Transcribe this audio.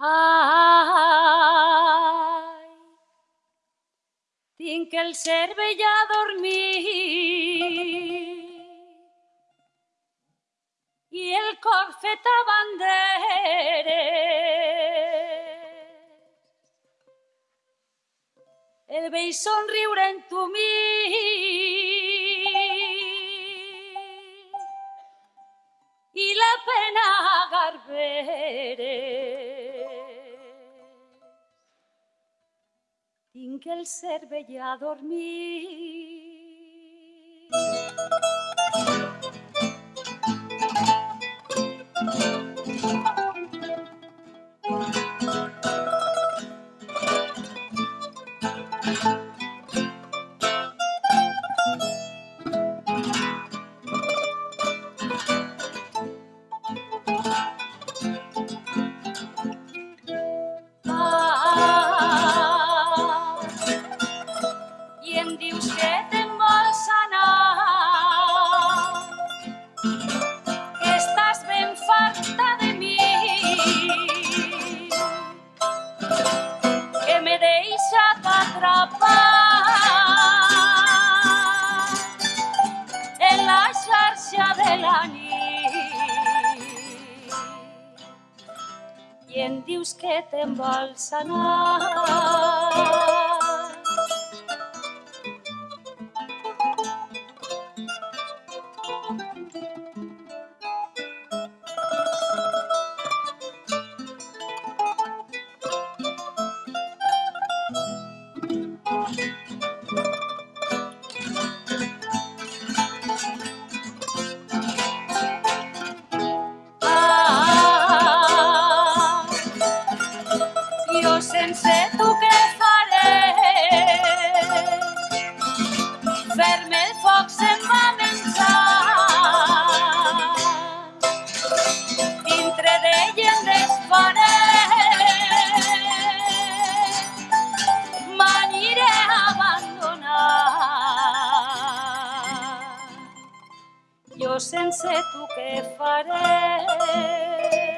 Ai, tinc el cervell adormit i el cor fet a banderes. El vell somriure en tu mi i la pena garberes. Tinc el cervell adormit. Ah, la nit i em dius que te'n vols anar. Sense tu què faré?